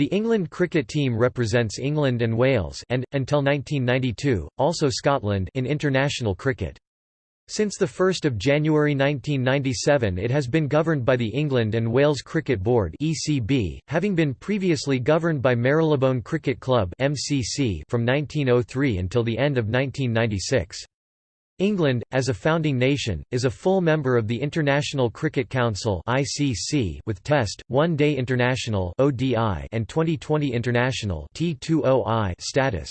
The England cricket team represents England and Wales and, until 1992, also Scotland in international cricket. Since 1 January 1997 it has been governed by the England and Wales Cricket Board having been previously governed by Marylebone Cricket Club from 1903 until the end of 1996. England, as a founding nation, is a full member of the International Cricket Council (ICC) with Test, One-Day International (ODI) and Twenty20 International (T20I) status.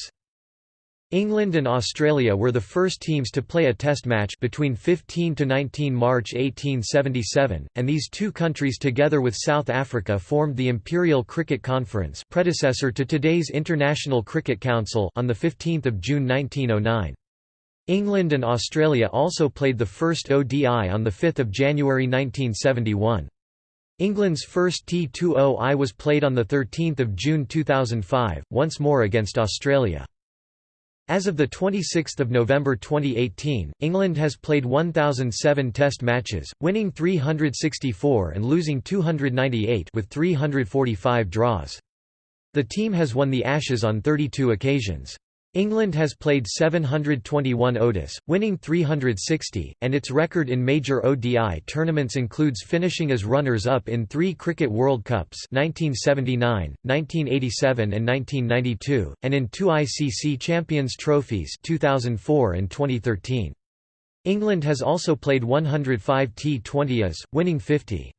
England and Australia were the first teams to play a test match between 15 to 19 March 1877, and these two countries together with South Africa formed the Imperial Cricket Conference predecessor to today's International Cricket Council on 15 June 1909. England and Australia also played the first ODI on 5 January 1971. England's first T20I was played on 13 June 2005, once more against Australia. As of 26 November 2018, England has played 1,007 Test matches, winning 364 and losing 298 with 345 draws. The team has won the Ashes on 32 occasions. England has played 721 ODIs, winning 360, and its record in major ODI tournaments includes finishing as runners-up in three Cricket World Cups 1979, 1987 and 1992, and in two ICC Champions Trophies 2004 and 2013. England has also played 105 T20As, winning 50.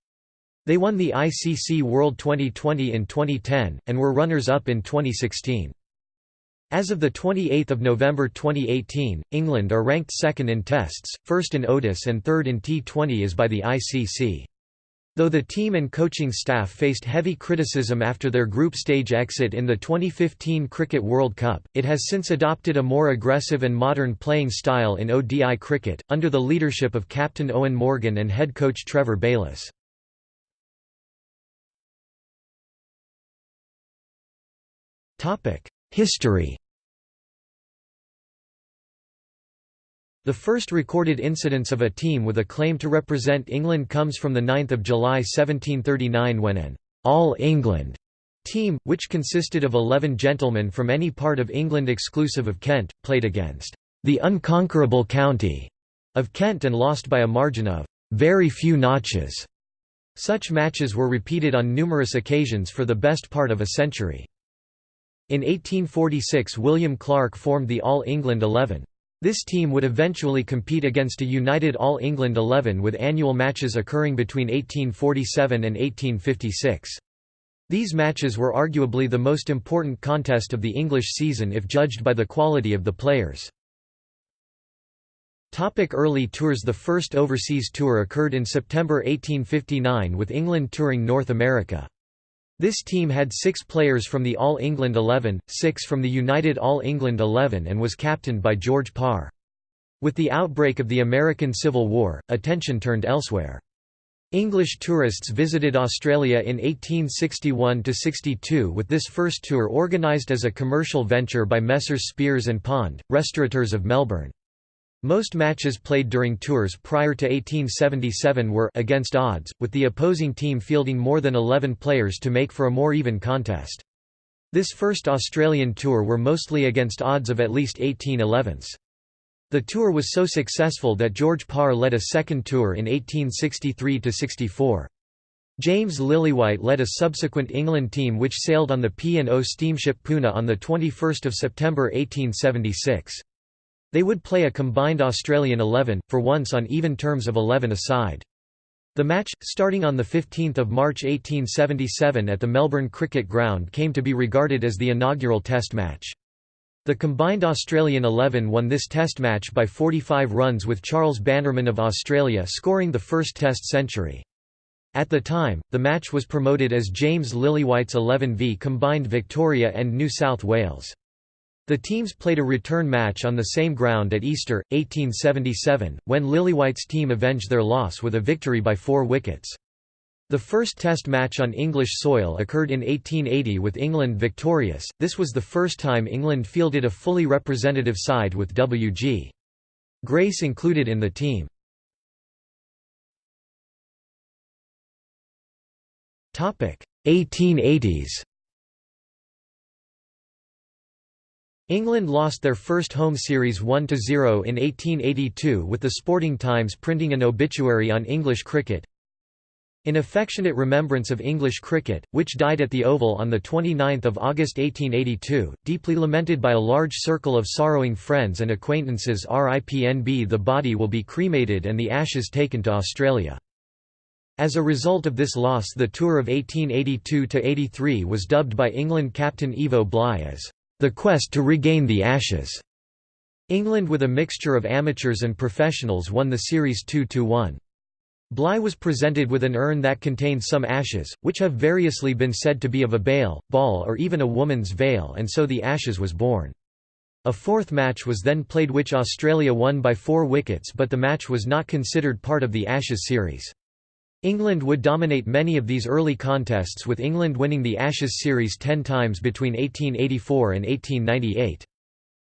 They won the ICC World Twenty20 in 2010, and were runners-up in 2016. As of 28 November 2018, England are ranked second in Tests, first in ODIs and third in T20 as by the ICC. Though the team and coaching staff faced heavy criticism after their group stage exit in the 2015 Cricket World Cup, it has since adopted a more aggressive and modern playing style in ODI cricket, under the leadership of captain Eoin Morgan and head coach Trevor Bayliss. History The first recorded incidence of a team with a claim to represent England comes from 9 July 1739 when an «All England» team, which consisted of eleven gentlemen from any part of England exclusive of Kent, played against «the unconquerable county» of Kent and lost by a margin of «very few notches». Such matches were repeated on numerous occasions for the best part of a century. In 1846 William Clarke formed the All England Eleven. This team would eventually compete against a united All England Eleven with annual matches occurring between 1847 and 1856. These matches were arguably the most important contest of the English season if judged by the quality of the players. Topic early tours The first overseas tour occurred in September 1859 with England touring North America. This team had six players from the All England Eleven, six from the United All England Eleven and was captained by George Parr. With the outbreak of the American Civil War, attention turned elsewhere. English tourists visited Australia in 1861–62 with this first tour organised as a commercial venture by Messrs Spiers and Pond, restaurateurs of Melbourne. Most matches played during tours prior to 1877 were against odds, with the opposing team fielding more than 11 players to make for a more even contest. This first Australian tour were mostly against odds of at least 18 11s. The tour was so successful that George Parr led a second tour in 1863–64. James Lillywhite led a subsequent England team which sailed on the P&O steamship Poona on 21 September 1876. They would play a combined Australian 11, for once on even terms of 11 aside. The match, starting on 15 March 1877 at the Melbourne Cricket Ground came to be regarded as the inaugural Test match. The combined Australian 11 won this Test match by 45 runs with Charles Bannerman of Australia scoring the first Test century. At the time, the match was promoted as James Lillywhite's 11 v combined Victoria and New South Wales. The teams played a return match on the same ground at Easter, 1877, when Lillywhite's team avenged their loss with a victory by four wickets. The first Test match on English soil occurred in 1880 with England victorious, this was the first time England fielded a fully representative side with W.G. Grace included in the team. Topic 1880s England lost their first home series 1–0 in 1882 with the Sporting Times printing an obituary on English cricket. In affectionate remembrance of English cricket, which died at the Oval on 29 August 1882, deeply lamented by a large circle of sorrowing friends and acquaintances RIPNB the body will be cremated and the ashes taken to Australia. As a result of this loss the tour of 1882–83 was dubbed by England captain Ivo Bligh as the quest to regain the Ashes. England with a mixture of amateurs and professionals won the series 2–1. Bligh was presented with an urn that contained some ashes, which have variously been said to be of a bale, ball or even a woman's veil and so the ashes was born. A fourth match was then played which Australia won by four wickets but the match was not considered part of the Ashes series. England would dominate many of these early contests with England winning the Ashes series ten times between 1884 and 1898.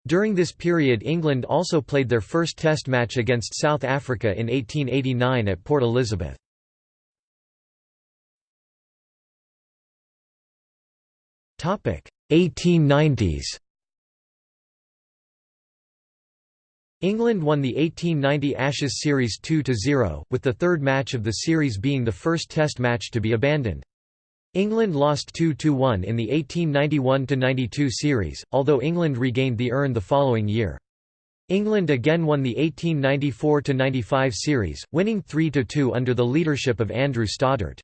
During this period England also played their first Test match against South Africa in 1889 at Port Elizabeth. Topic 1890s England won the 1890 Ashes Series 2–0, with the third match of the series being the first Test match to be abandoned. England lost 2–1 in the 1891–92 series, although England regained the urn the following year. England again won the 1894–95 series, winning 3–2 under the leadership of Andrew Stoddart.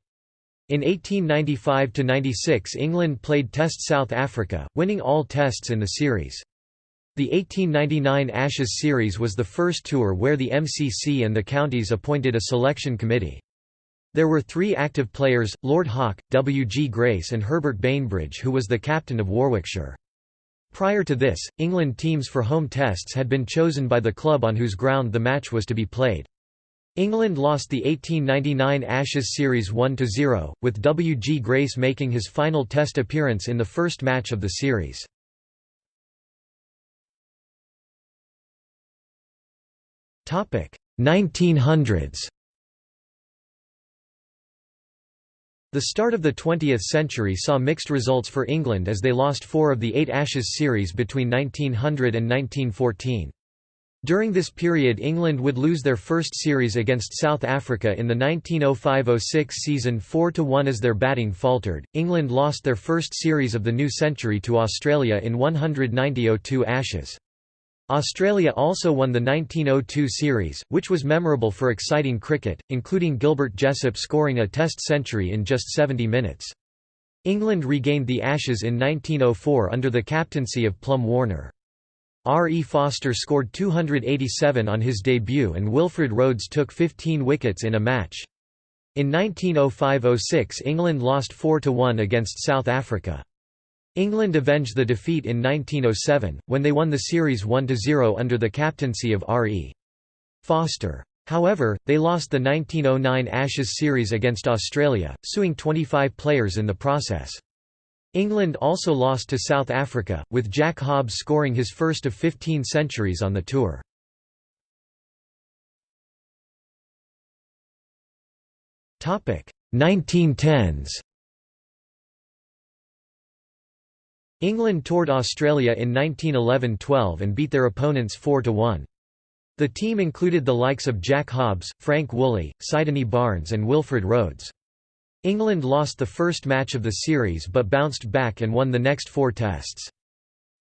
In 1895–96 England played Test South Africa, winning all tests in the series. The 1899 Ashes series was the first tour where the MCC and the counties appointed a selection committee. There were three active players, Lord Hawke, W. G. Grace and Herbert Bainbridge who was the captain of Warwickshire. Prior to this, England teams for home tests had been chosen by the club on whose ground the match was to be played. England lost the 1899 Ashes Series 1–0, with W. G. Grace making his final test appearance in the first match of the series. 1900s The start of the 20th century saw mixed results for England as they lost four of the eight Ashes series between 1900 and 1914. During this period England would lose their first series against South Africa in the 1905–06 season 4–1 as their batting faltered. England lost their first series of the new century to Australia in 190–02 Ashes. Australia also won the 1902 series, which was memorable for exciting cricket, including Gilbert Jessop scoring a Test century in just 70 minutes. England regained the Ashes in 1904 under the captaincy of Plum Warner. R. E. Foster scored 287 on his debut and Wilfred Rhodes took 15 wickets in a match. In 1905–06 England lost 4–1 against South Africa. England avenged the defeat in 1907, when they won the series 1–0 under the captaincy of R.E. Foster. However, they lost the 1909 Ashes series against Australia, suing 25 players in the process. England also lost to South Africa, with Jack Hobbs scoring his first of 15 centuries on the tour. Topic 1910s England toured Australia in 1911–12 and beat their opponents 4–1. The team included the likes of Jack Hobbs, Frank Woolley, Sydney Barnes and Wilfred Rhodes. England lost the first match of the series but bounced back and won the next four tests.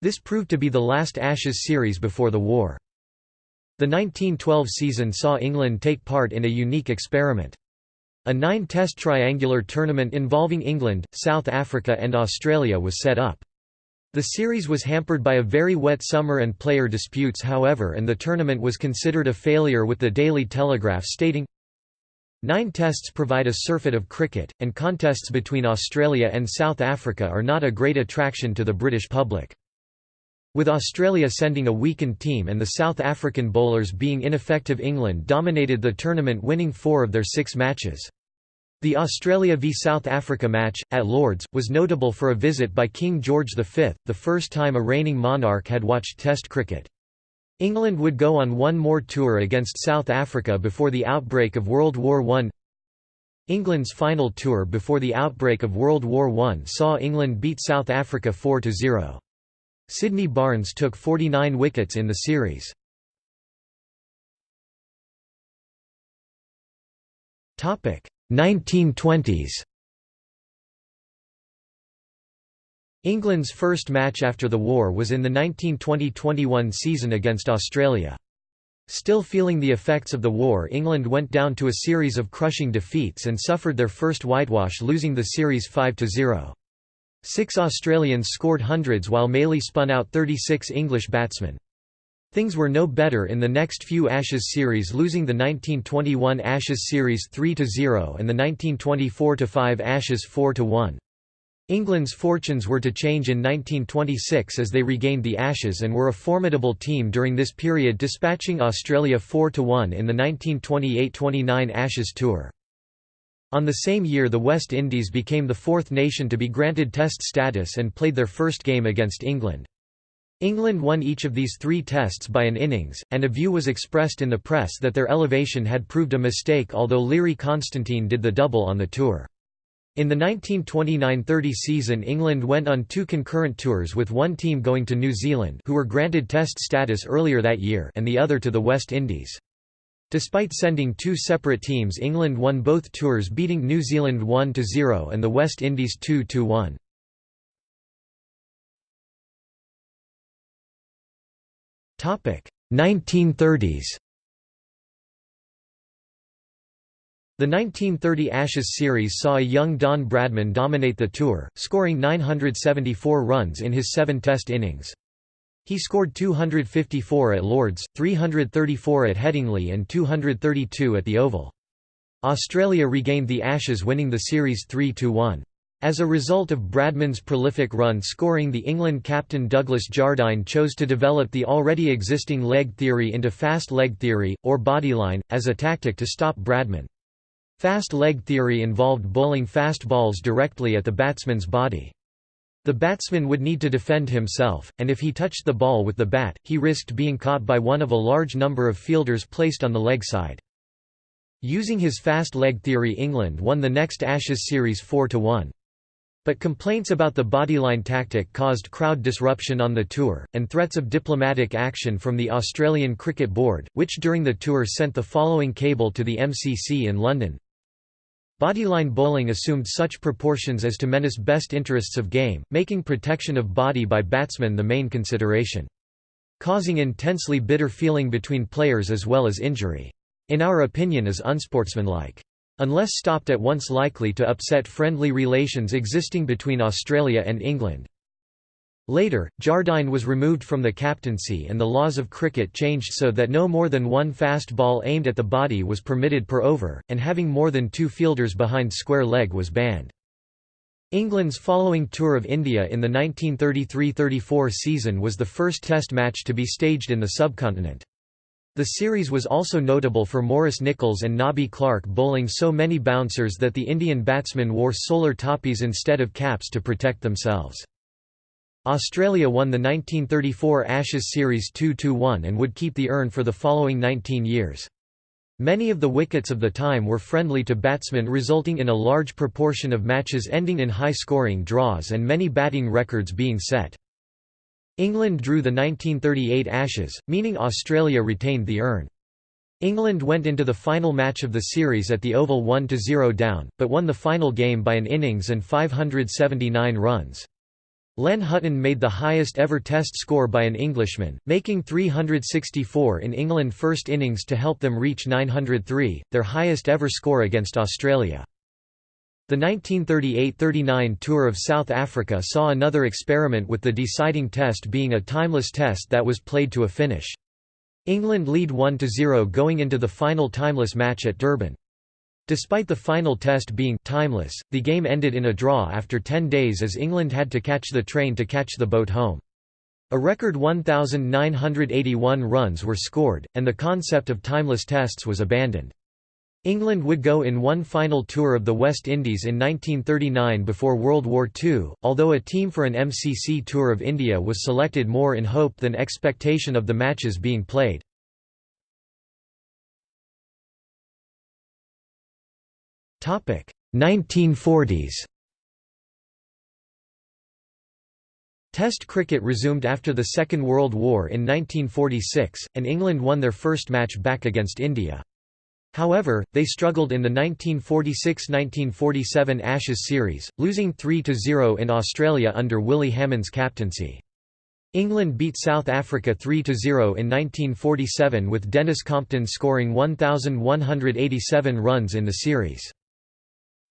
This proved to be the last Ashes series before the war. The 1912 season saw England take part in a unique experiment. A nine-test triangular tournament involving England, South Africa and Australia was set up. The series was hampered by a very wet summer and player disputes however and the tournament was considered a failure with the Daily Telegraph stating, Nine tests provide a surfeit of cricket, and contests between Australia and South Africa are not a great attraction to the British public. With Australia sending a weakened team and the South African bowlers being ineffective England dominated the tournament winning four of their six matches. The Australia v South Africa match, at Lords, was notable for a visit by King George V, the first time a reigning monarch had watched Test cricket. England would go on one more tour against South Africa before the outbreak of World War I. England's final tour before the outbreak of World War I saw England beat South Africa 4–0. Sydney Barnes took 49 wickets in the series. Topic 1920s. England's first match after the war was in the 1920–21 season against Australia. Still feeling the effects of the war England went down to a series of crushing defeats and suffered their first whitewash losing the series 5–0. Six Australians scored hundreds while Mailey spun out 36 English batsmen. Things were no better in the next few Ashes series losing the 1921 Ashes series 3–0 and the 1924–5 Ashes 4–1. England's fortunes were to change in 1926 as they regained the Ashes and were a formidable team during this period dispatching Australia 4–1 in the 1928–29 Ashes Tour. On the same year the West Indies became the fourth nation to be granted Test status and played their first game against England. England won each of these three tests by an innings, and a view was expressed in the press that their elevation had proved a mistake although Learie Constantine did the double on the tour. In the 1929–30 season England went on two concurrent tours with one team going to New Zealand who were granted Test status earlier that year and the other to the West Indies. Despite sending two separate teams England won both tours beating New Zealand 1–0 and the West Indies 2–1. 1930s The 1930 Ashes series saw a young Don Bradman dominate the tour, scoring 974 runs in his seven Test innings. He scored 254 at Lords, 334 at Headingley and 232 at the Oval. Australia regained the Ashes winning the series 3–1. As a result of Bradman's prolific run scoring the England captain Douglas Jardine chose to develop the already existing leg theory into fast leg theory, or bodyline, as a tactic to stop Bradman. Fast leg theory involved bowling fast balls directly at the batsman's body. The batsman would need to defend himself, and if he touched the ball with the bat, he risked being caught by one of a large number of fielders placed on the leg side. Using his fast leg theory England won the next Ashes series 4–1. But complaints about the bodyline tactic caused crowd disruption on the tour, and threats of diplomatic action from the Australian Cricket Board, which during the tour sent the following cable to the MCC in London. Bodyline bowling assumed such proportions as to menace best interests of game, making protection of body by batsmen the main consideration. Causing intensely bitter feeling between players as well as injury. In our opinion is unsportsmanlike. Unless stopped at once likely to upset friendly relations existing between Australia and England. Later, Jardine was removed from the captaincy and the laws of cricket changed so that no more than one fast ball aimed at the body was permitted per over, and having more than two fielders behind square leg was banned. England's following tour of India in the 1933–34 season was the first test match to be staged in the subcontinent. The series was also notable for Morris Nichols and Nobby Clark bowling so many bouncers that the Indian batsmen wore solar topis instead of caps to protect themselves. Australia won the 1934 Ashes series 2–1 and would keep the urn for the following 19 years. Many of the wickets of the time were friendly to batsmen resulting in a large proportion of matches ending in high-scoring draws and many batting records being set. England drew the 1938 Ashes, meaning Australia retained the urn. England went into the final match of the series at the Oval 1–0 down, but won the final game by an innings and 579 runs. Len Hutton made the highest ever Test score by an Englishman, making 364 in England first innings to help them reach 903, their highest ever score against Australia. The 1938–39 Tour of South Africa saw another experiment with the deciding test being a timeless test that was played to a finish. England lead 1–0 going into the final timeless match at Durban. Despite the final test being timeless, the game ended in a draw after 10 days as England had to catch the train to catch the boat home. A record 1,981 runs were scored, and the concept of timeless tests was abandoned. England would go in one final tour of the West Indies in 1939 before World War II, although a team for an MCC tour of India was selected more in hope than expectation of the matches being played. Topic 1940s Test cricket resumed after the Second World War in 1946, and England won their first match back against India. However, they struggled in the 1946–1947 Ashes series, losing 3–0 in Australia under Willie Hammond's captaincy. England beat South Africa 3–0 in 1947 with Denis Compton scoring 1,187 runs in the series.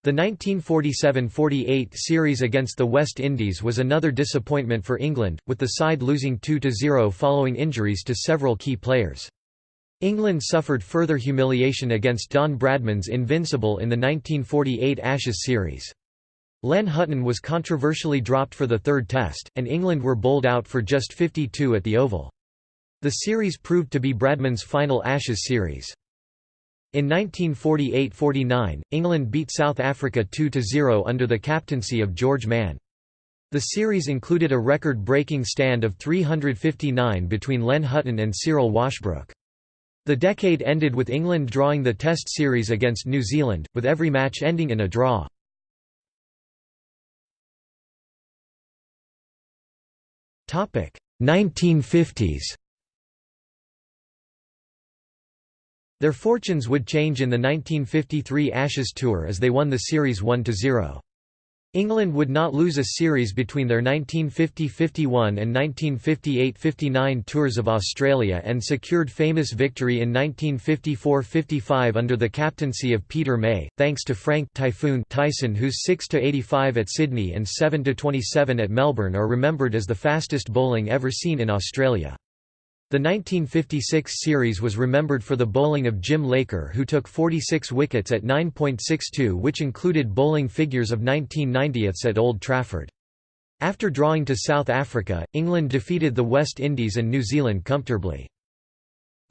The 1947–48 series against the West Indies was another disappointment for England, with the side losing 2–0 following injuries to several key players. England suffered further humiliation against Don Bradman's Invincible in the 1948 Ashes series. Len Hutton was controversially dropped for the third test, and England were bowled out for just 52 at the Oval. The series proved to be Bradman's final Ashes series. In 1948–49, England beat South Africa 2–0 under the captaincy of George Mann. The series included a record-breaking stand of 359 between Len Hutton and Cyril Washbrook. The decade ended with England drawing the Test series against New Zealand, with every match ending in a draw. Topic 1950s Their fortunes would change in the 1953 Ashes Tour as they won the series 1–0. England would not lose a series between their 1950–51 and 1958–59 tours of Australia and secured famous victory in 1954–55 under the captaincy of Peter May, thanks to Frank Typhoon Tyson whose 6–85 at Sydney and 7–27 at Melbourne are remembered as the fastest bowling ever seen in Australia. The 1956 series was remembered for the bowling of Jim Laker who took 46 wickets at 9.62 which included bowling figures of 1990ths at Old Trafford. After drawing to South Africa, England defeated the West Indies and New Zealand comfortably.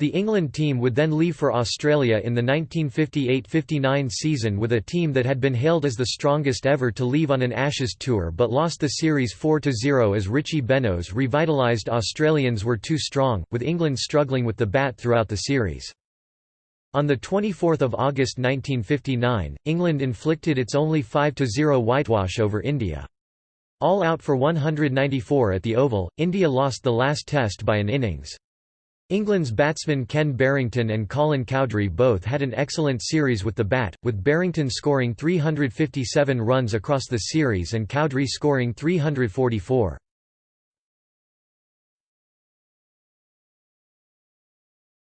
The England team would then leave for Australia in the 1958–59 season with a team that had been hailed as the strongest ever to leave on an Ashes tour but lost the series 4–0 as Richie Benaud's revitalised Australians were too strong, with England struggling with the bat throughout the series. On 24 August 1959, England inflicted its only 5–0 whitewash over India. All out for 194 at the Oval, India lost the last test by an innings. England's batsmen Ken Barrington and Colin Cowdrey both had an excellent series with the bat, with Barrington scoring 357 runs across the series and Cowdrey scoring 344.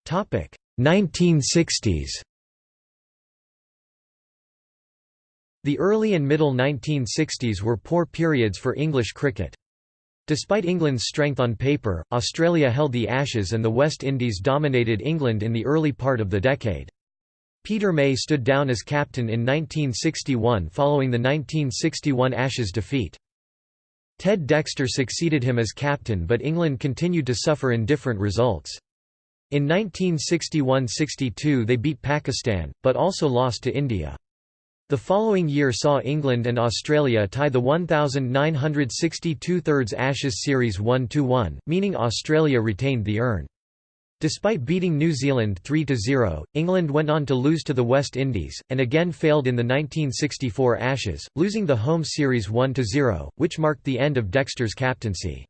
Topic 1960s. The early and middle 1960s were poor periods for English cricket. Despite England's strength on paper, Australia held the Ashes and the West Indies dominated England in the early part of the decade. Peter May stood down as captain in 1961 following the 1961 Ashes defeat. Ted Dexter succeeded him as captain but England continued to suffer indifferent results. In 1961–62 they beat Pakistan, but also lost to India. The following year saw England and Australia tie the 1962 thirds Ashes series 1–1, meaning Australia retained the urn. Despite beating New Zealand 3–0, England went on to lose to the West Indies, and again failed in the 1964 Ashes, losing the home series 1–0, which marked the end of Dexter's captaincy.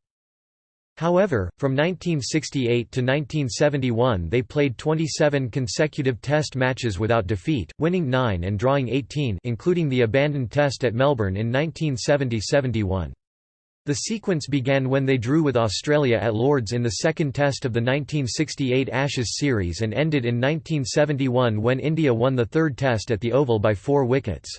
However, from 1968 to 1971 they played 27 consecutive Test matches without defeat, winning 9 and drawing 18 including the abandoned Test at Melbourne in 1970–71. The sequence began when they drew with Australia at Lords in the second Test of the 1968 Ashes series and ended in 1971 when India won the third Test at the Oval by four wickets.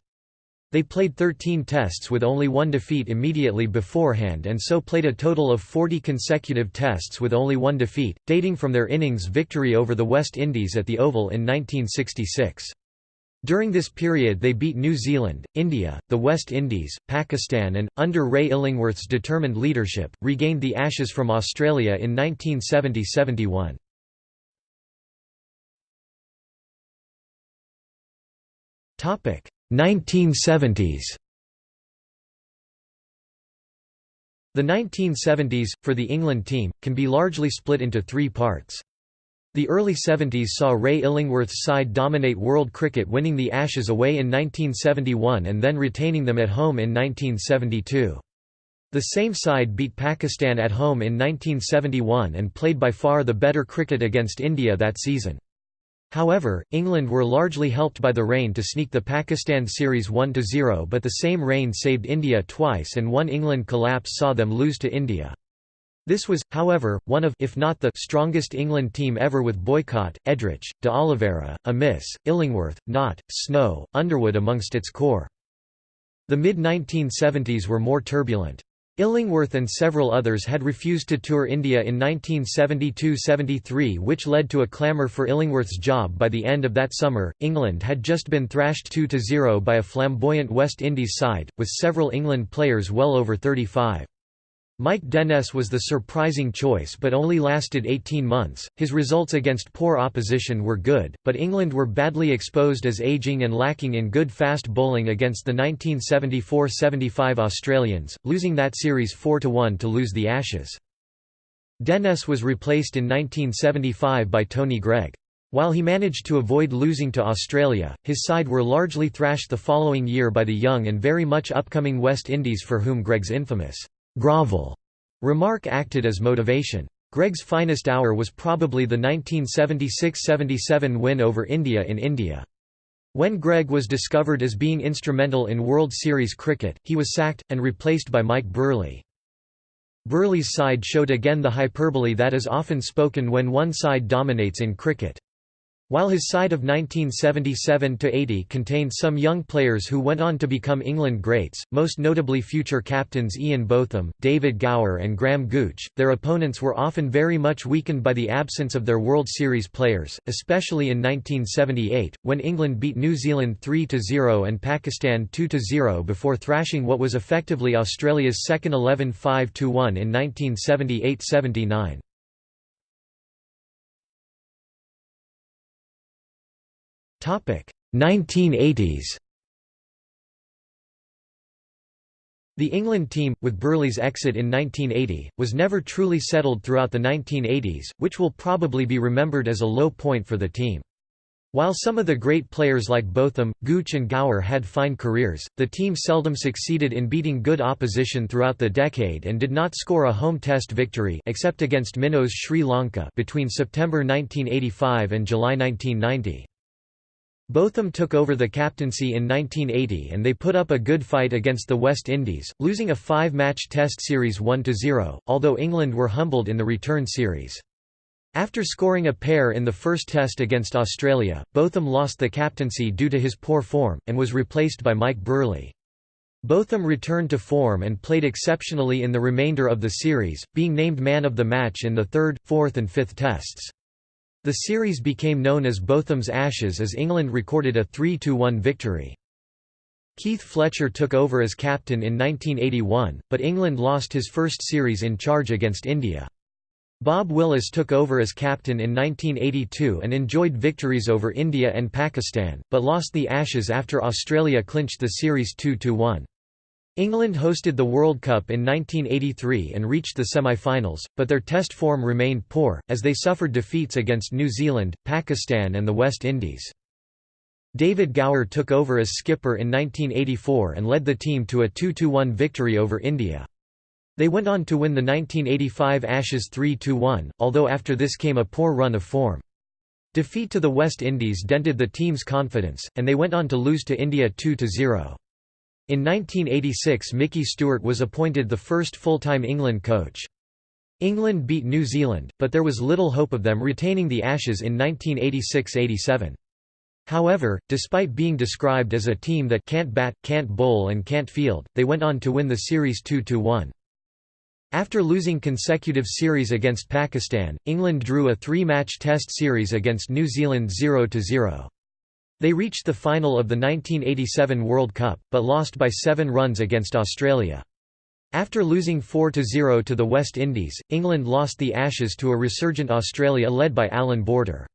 They played 13 tests with only one defeat immediately beforehand and so played a total of 40 consecutive tests with only one defeat, dating from their innings victory over the West Indies at the Oval in 1966. During this period they beat New Zealand, India, the West Indies, Pakistan and, under Ray Illingworth's determined leadership, regained the Ashes from Australia in 1970–71. Topic 1970s The 1970s, for the England team, can be largely split into three parts. The early 70s saw Ray Illingworth's side dominate world cricket winning the Ashes away in 1971 and then retaining them at home in 1972. The same side beat Pakistan at home in 1971 and played by far the better cricket against India that season. However, England were largely helped by the rain to sneak the Pakistan series 1–0 but the same rain saved India twice and one England collapse saw them lose to India. This was, however, one of if not the strongest England team ever with Boycott, Edrich, D'Oliveira, Amiss, Illingworth, Knott, Snow, Underwood amongst its core. The mid-1970s were more turbulent. Illingworth and several others had refused to tour India in 1972–73 which led to a clamour for Illingworth's job by the end of that summer. England had just been thrashed 2–0 by a flamboyant West Indies side, with several England players well over 35. Mike Denness was the surprising choice but only lasted 18 months. His results against poor opposition were good, but England were badly exposed as ageing and lacking in good fast bowling against the 1974–75 Australians, losing that series 4–1 to lose the Ashes. Dennis was replaced in 1975 by Tony Greig. While he managed to avoid losing to Australia, his side were largely thrashed the following year by the young and very much upcoming West Indies for whom Greig's infamous grovel remark acted as motivation. Greig's finest hour was probably the 1976–77 win over India in India. When Greig was discovered as being instrumental in World Series cricket, he was sacked, and replaced by Mike Brearley. Brearley's side showed again the hyperbole that is often spoken when one side dominates in cricket. While his side of 1977–80 contained some young players who went on to become England greats, most notably future captains Ian Botham, David Gower and Graham Gooch, their opponents were often very much weakened by the absence of their World Series players, especially in 1978, when England beat New Zealand 3–0 and Pakistan 2–0 before thrashing what was effectively Australia's second 11 5–1 in 1978–79. 1980s The England team, with Brearley's exit in 1980, was never truly settled throughout the 1980s, which will probably be remembered as a low point for the team. While some of the great players like Botham, Gooch and Gower had fine careers, the team seldom succeeded in beating good opposition throughout the decade and did not score a home test victory except against Minnows Sri Lanka between September 1985 and July 1990. Botham took over the captaincy in 1980 and they put up a good fight against the West Indies, losing a five-match test series 1–0, although England were humbled in the return series. After scoring a pair in the first test against Australia, Botham lost the captaincy due to his poor form, and was replaced by Mike Brearley. Botham returned to form and played exceptionally in the remainder of the series, being named man of the match in the third, fourth and fifth tests. The series became known as Botham's Ashes as England recorded a 3–1 victory. Keith Fletcher took over as captain in 1981, but England lost his first series in charge against India. Bob Willis took over as captain in 1982 and enjoyed victories over India and Pakistan, but lost the Ashes after Australia clinched the series 2–1. England hosted the World Cup in 1983 and reached the semi-finals, but their test form remained poor, as they suffered defeats against New Zealand, Pakistan and the West Indies. David Gower took over as skipper in 1984 and led the team to a 2–1 victory over India. They went on to win the 1985 Ashes 3–1, although after this came a poor run of form. Defeat to the West Indies dented the team's confidence, and they went on to lose to India 2–0. In 1986 Micky Stewart was appointed the first full-time England coach. England beat New Zealand, but there was little hope of them retaining the Ashes in 1986–87. However, despite being described as a team that can't bat, can't bowl and can't field, they went on to win the series 2–1. After losing consecutive series against Pakistan, England drew a three-match test series against New Zealand 0–0. They reached the final of the 1987 World Cup, but lost by seven runs against Australia. After losing 4–0 to the West Indies, England lost the Ashes to a resurgent Australia led by Allan Border.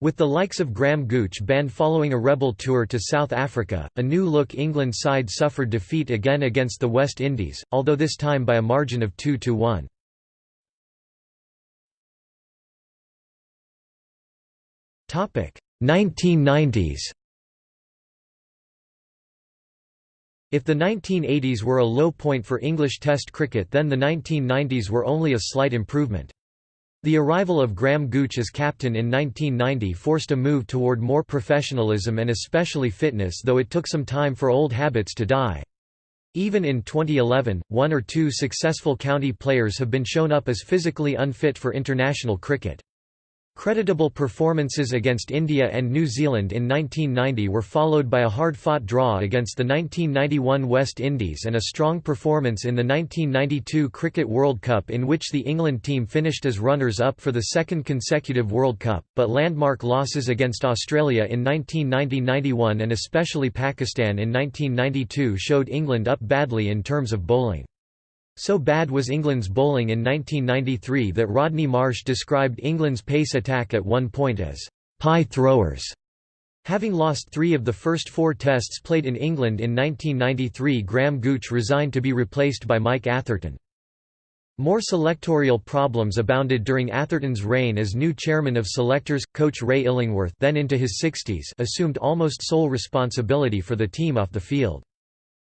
With the likes of Graham Gooch banned following a rebel tour to South Africa, a new-look England side suffered defeat again against the West Indies, although this time by a margin of 2–1. Topic: 1990s If the 1980s were a low point for English Test cricket then the 1990s were only a slight improvement. The arrival of Graham Gooch as captain in 1990 forced a move toward more professionalism and especially fitness though it took some time for old habits to die. Even in 2011, one or two successful county players have been shown up as physically unfit for international cricket. Creditable performances against India and New Zealand in 1990 were followed by a hard-fought draw against the 1991 West Indies and a strong performance in the 1992 Cricket World Cup in which the England team finished as runners-up for the second consecutive World Cup, but landmark losses against Australia in 1990–91 and especially Pakistan in 1992 showed England up badly in terms of bowling. So bad was England's bowling in 1993 that Rodney Marsh described England's pace attack at one point as pie throwers. Having lost three of the first four tests played in England in 1993 Graham Gooch resigned to be replaced by Mike Atherton. More selectorial problems abounded during Atherton's reign as new chairman of selectors. Coach Ray Illingworth then into his 60s assumed almost sole responsibility for the team off the field.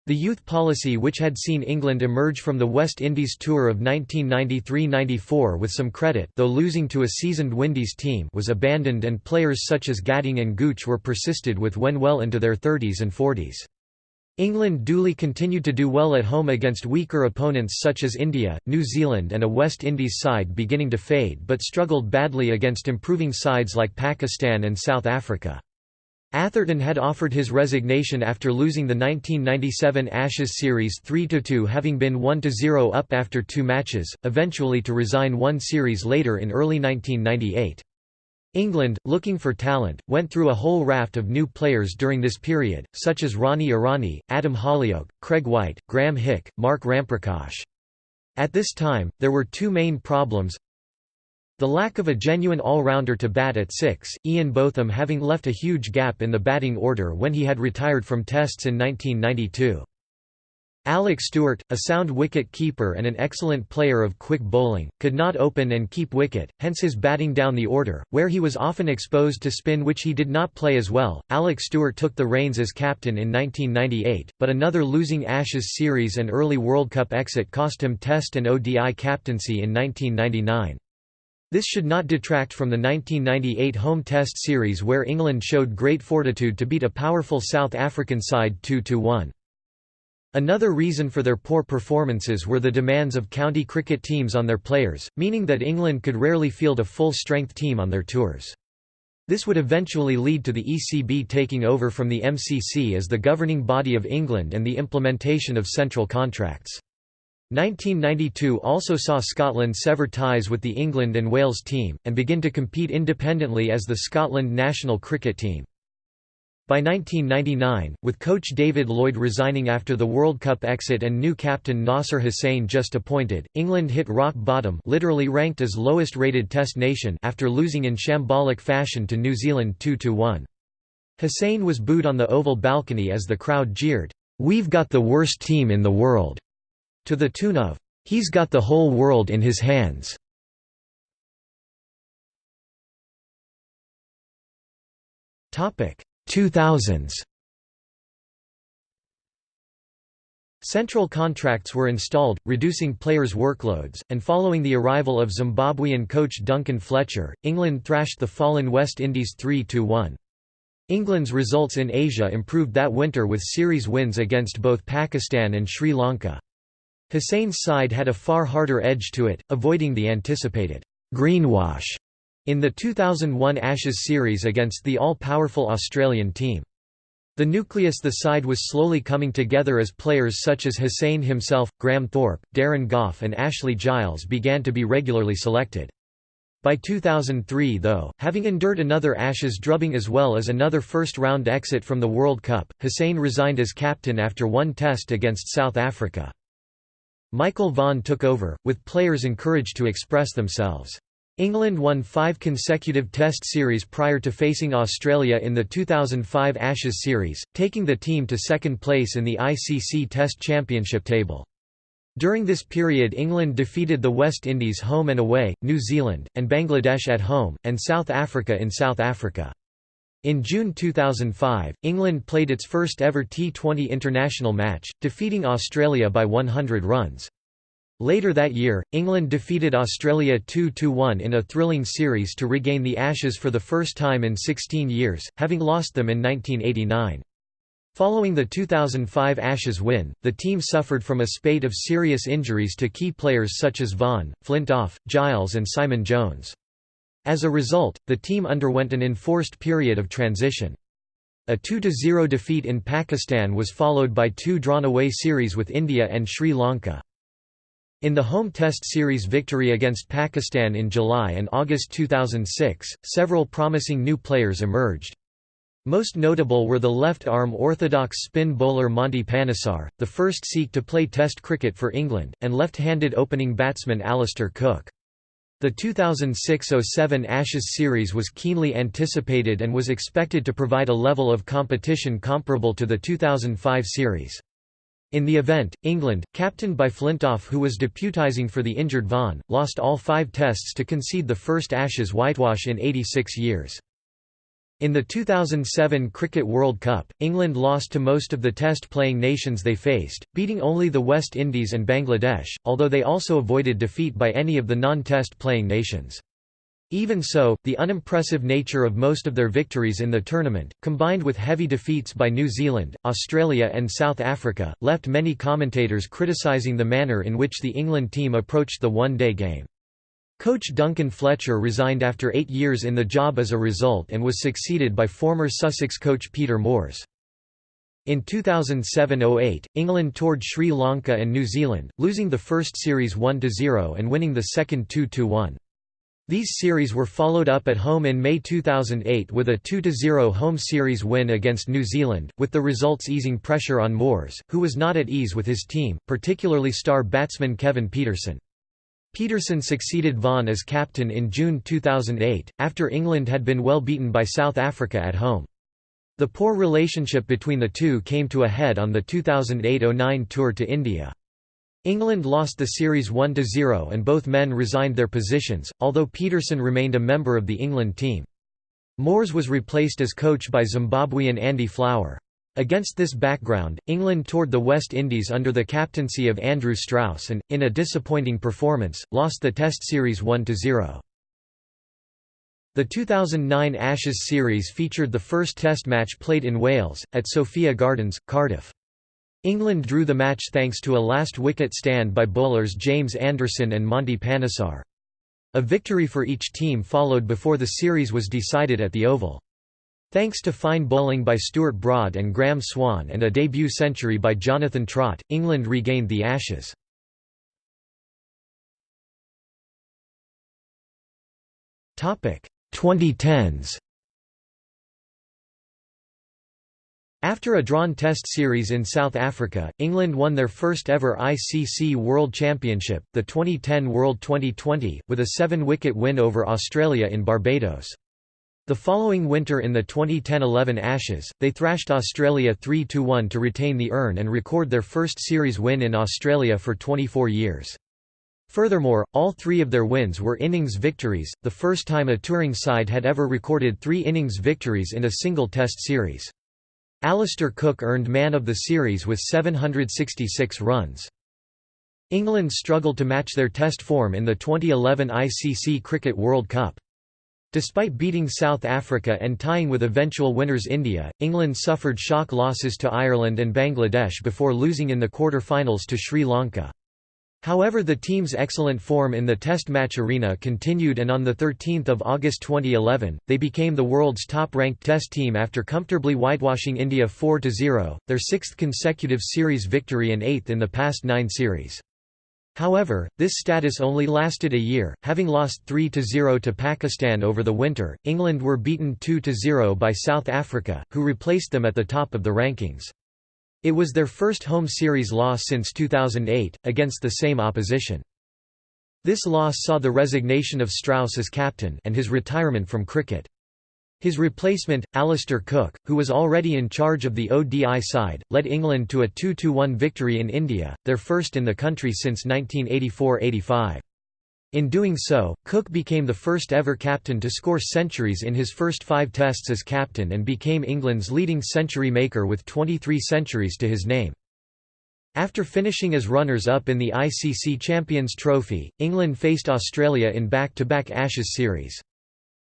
The youth policy which had seen England emerge from the West Indies tour of 1993–94 with some credit though losing to a seasoned Windies team was abandoned and players such as Gatting and Gooch were persisted with when well into their 30s and 40s. England duly continued to do well at home against weaker opponents such as India, New Zealand and a West Indies side beginning to fade but struggled badly against improving sides like Pakistan and South Africa. Atherton had offered his resignation after losing the 1997 Ashes series 3–2 having been 1–0 up after two matches, eventually to resign one series later in early 1998. England, looking for talent, went through a whole raft of new players during this period, such as Ronnie Irani, Adam Hollioake, Craig White, Graeme Hick, Mark Ramprakash. At this time, there were two main problems, the lack of a genuine all-rounder to bat at six, Ian Botham having left a huge gap in the batting order when he had retired from Tests in 1992. Alec Stewart, a sound wicket keeper and an excellent player of quick bowling, could not open and keep wicket, hence his batting down the order, where he was often exposed to spin which he did not play as well. Alec Stewart took the reins as captain in 1998, but another losing Ashes series and early World Cup exit cost him Test and ODI captaincy in 1999. This should not detract from the 1998 home test series where England showed great fortitude to beat a powerful South African side 2–1. Another reason for their poor performances were the demands of county cricket teams on their players, meaning that England could rarely field a full-strength team on their tours. This would eventually lead to the ECB taking over from the MCC as the governing body of England and the implementation of central contracts. 1992 also saw Scotland sever ties with the England and Wales team, and begin to compete independently as the Scotland national cricket team. By 1999, with coach David Lloyd resigning after the World Cup exit and new captain Nasser Hussain just appointed, England hit rock bottom literally ranked as lowest-rated Test nation after losing in shambolic fashion to New Zealand 2–1. Hussain was booed on the Oval balcony as the crowd jeered, "'We've got the worst team in the world' to the tune of, "'He's got the whole world in his hands'". Topic 2000s. Central contracts were installed, reducing players' workloads, and following the arrival of Zimbabwean coach Duncan Fletcher, England thrashed the fallen West Indies 3–1. England's results in Asia improved that winter with series wins against both Pakistan and Sri Lanka. Hussain's side had a far harder edge to it, avoiding the anticipated «greenwash» in the 2001 Ashes series against the all-powerful Australian team. The nucleus the side was slowly coming together as players such as Hussain himself, Graham Thorpe, Darren Gough and Ashley Giles began to be regularly selected. By 2003 though, having endured another Ashes drubbing as well as another first-round exit from the World Cup, Hussain resigned as captain after one test against South Africa. Michael Vaughan took over, with players encouraged to express themselves. England won five consecutive Test series prior to facing Australia in the 2005 Ashes series, taking the team to second place in the ICC Test Championship table. During this period England defeated the West Indies home and away, New Zealand, and Bangladesh at home, and South Africa in South Africa. In June 2005, England played its first ever T20 international match, defeating Australia by 100 runs. Later that year, England defeated Australia 2–1 in a thrilling series to regain the Ashes for the first time in 16 years, having lost them in 1989. Following the 2005 Ashes win, the team suffered from a spate of serious injuries to key players such as Vaughan, Flintoff, Giles and Simon Jones. As a result, the team underwent an enforced period of transition. A 2–0 defeat in Pakistan was followed by two drawn-away series with India and Sri Lanka. In the home Test series victory against Pakistan in July and August 2006, several promising new players emerged. Most notable were the left-arm orthodox spin bowler Monty Panesar, the first Sikh to play Test cricket for England, and left-handed opening batsman Alastair Cook. The 2006–07 Ashes series was keenly anticipated and was expected to provide a level of competition comparable to the 2005 series. In the event, England, captained by Flintoff who was deputising for the injured Vaughan, lost all five tests to concede the first Ashes whitewash in 86 years. In the 2007 Cricket World Cup, England lost to most of the test-playing nations they faced, beating only the West Indies and Bangladesh, although they also avoided defeat by any of the non-test playing nations. Even so, the unimpressive nature of most of their victories in the tournament, combined with heavy defeats by New Zealand, Australia and South Africa, left many commentators criticising the manner in which the England team approached the one-day game. Coach Duncan Fletcher resigned after eight years in the job as a result and was succeeded by former Sussex coach Peter Moores. In 2007–08, England toured Sri Lanka and New Zealand, losing the first series 1–0 and winning the second 2–1. These series were followed up at home in May 2008 with a 2–0 home series win against New Zealand, with the results easing pressure on Moores, who was not at ease with his team, particularly star batsman Kevin Pietersen. Pietersen succeeded Vaughan as captain in June 2008, after England had been well beaten by South Africa at home. The poor relationship between the two came to a head on the 2008–09 tour to India. England lost the series 1–0 and both men resigned their positions, although Pietersen remained a member of the England team. Moores was replaced as coach by Zimbabwean Andy Flower. Against this background, England toured the West Indies under the captaincy of Andrew Strauss and, in a disappointing performance, lost the Test series 1–0. The 2009 Ashes series featured the first Test match played in Wales, at Sophia Gardens, Cardiff. England drew the match thanks to a last-wicket stand by bowlers James Anderson and Monty Panesar. A victory for each team followed before the series was decided at the Oval. Thanks to fine bowling by Stuart Broad and Graeme Swann and a debut century by Jonathan Trott, England regained the Ashes. Topic 2010s After a drawn Test series in South Africa, England won their first ever ICC World Championship, the 2010 World Twenty20, with a seven-wicket win over Australia in Barbados. The following winter in the 2010–11 Ashes, they thrashed Australia 3–1 to retain the urn and record their first series win in Australia for 24 years. Furthermore, all three of their wins were innings victories, the first time a touring side had ever recorded three innings victories in a single Test series. Alastair Cook earned man of the series with 766 runs. England struggled to match their test form in the 2011 ICC Cricket World Cup. Despite beating South Africa and tying with eventual winners India, England suffered shock losses to Ireland and Bangladesh before losing in the quarter-finals to Sri Lanka. However the team's excellent form in the Test match arena continued and on 13 August 2011, they became the world's top-ranked Test team after comfortably whitewashing India 4–0, their sixth consecutive series victory and eighth in the past nine series. However, this status only lasted a year, having lost 3–0 to Pakistan over the winter, England were beaten 2–0 by South Africa, who replaced them at the top of the rankings. It was their first home series loss since 2008, against the same opposition. This loss saw the resignation of Strauss as captain and his retirement from cricket. His replacement, Alastair Cook, who was already in charge of the ODI side, led England to a 2–1 victory in India, their first in the country since 1984–85. In doing so, Cook became the first ever captain to score centuries in his first five tests as captain and became England's leading century maker with 23 centuries to his name. After finishing as runners-up in the ICC Champions Trophy, England faced Australia in back-to-back -back Ashes series.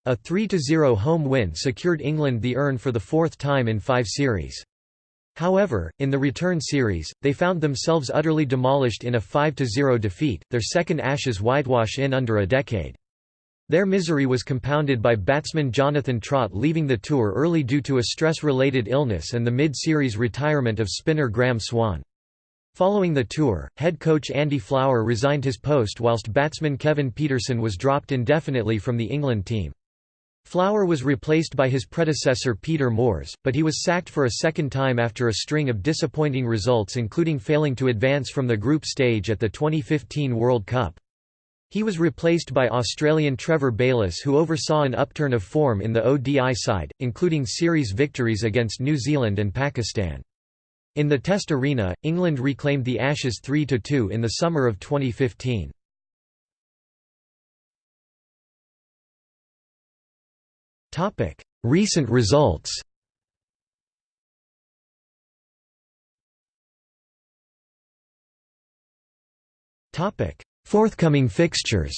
A 3–0 home win secured England the urn for the fourth time in five series. However, in the return series, they found themselves utterly demolished in a 5–0 defeat, their second Ashes whitewash in under a decade. Their misery was compounded by batsman Jonathan Trott leaving the tour early due to a stress-related illness and the mid-series retirement of spinner Graeme Swann. Following the tour, head coach Andy Flower resigned his post whilst batsman Kevin Pietersen was dropped indefinitely from the England team. Flower was replaced by his predecessor Peter Moores, but he was sacked for a second time after a string of disappointing results including failing to advance from the group stage at the 2015 World Cup. He was replaced by Australian Trevor Bayliss who oversaw an upturn of form in the ODI side, including series victories against New Zealand and Pakistan. In the Test arena, England reclaimed the Ashes 3–2 in the summer of 2015. Recent results. Forthcoming fixtures.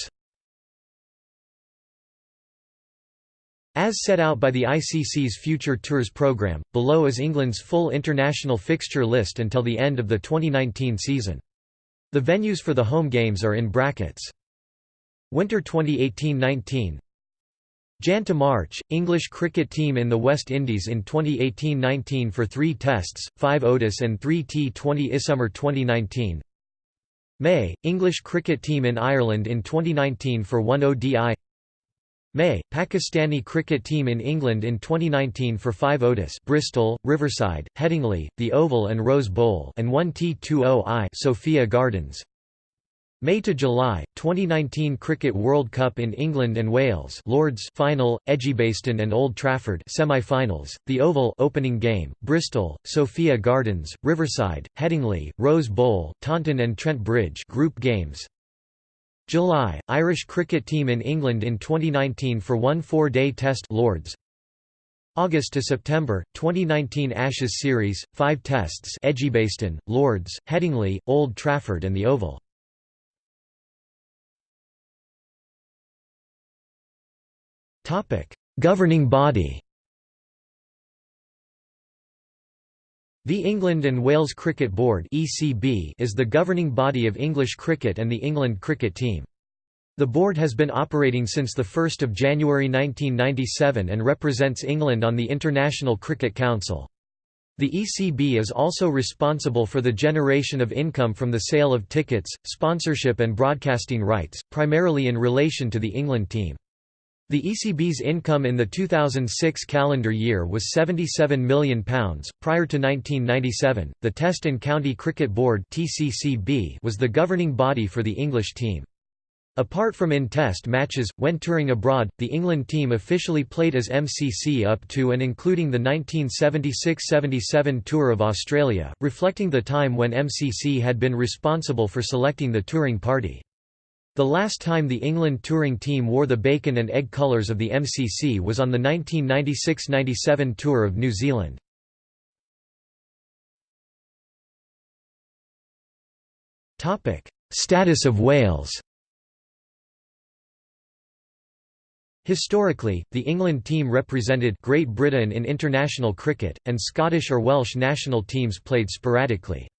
As set out by the ICC's Future Tours programme, below is England's full international fixture list until the end of the 2019 season. The venues for the home games are in brackets. Winter 2018–19 Jan to March, English cricket team in the West Indies in 2018–19 for three tests, five ODIs and three T20 Isummer 2019 May, English cricket team in Ireland in 2019 for one ODI May, Pakistani cricket team in England in 2019 for five ODIs Bristol, Riverside, Headingley, The Oval and Rose Bowl and one T20I Sophia Gardens May to July 2019 Cricket World Cup in England and Wales Lords final Edgbaston and Old Trafford semi-finals The Oval opening game Bristol Sophia Gardens Riverside Headingley Rose Bowl Taunton and Trent Bridge group games. July Irish cricket team in England in 2019 for one 4-day test Lords. August to September 2019 Ashes series 5 tests Edgbaston Lords Headingley Old Trafford and The Oval Governing body The England and Wales Cricket Board (ECB) is the governing body of English cricket and the England cricket team. The board has been operating since 1 January 1997 and represents England on the International Cricket Council. The ECB is also responsible for the generation of income from the sale of tickets, sponsorship and broadcasting rights, primarily in relation to the England team. The ECB's income in the 2006 calendar year was £77 million. Prior to 1997, the Test and County Cricket Board was the governing body for the English team. Apart from in test matches, when touring abroad, the England team officially played as MCC up to and including the 1976–77 Tour of Australia, reflecting the time when MCC had been responsible for selecting the touring party. The last time the England touring team wore the bacon and egg colours of the MCC was on the 1996–97 Tour of New Zealand. Status of Wales Historically, the England team represented Great Britain in international cricket, and Scottish or Welsh national teams played sporadically.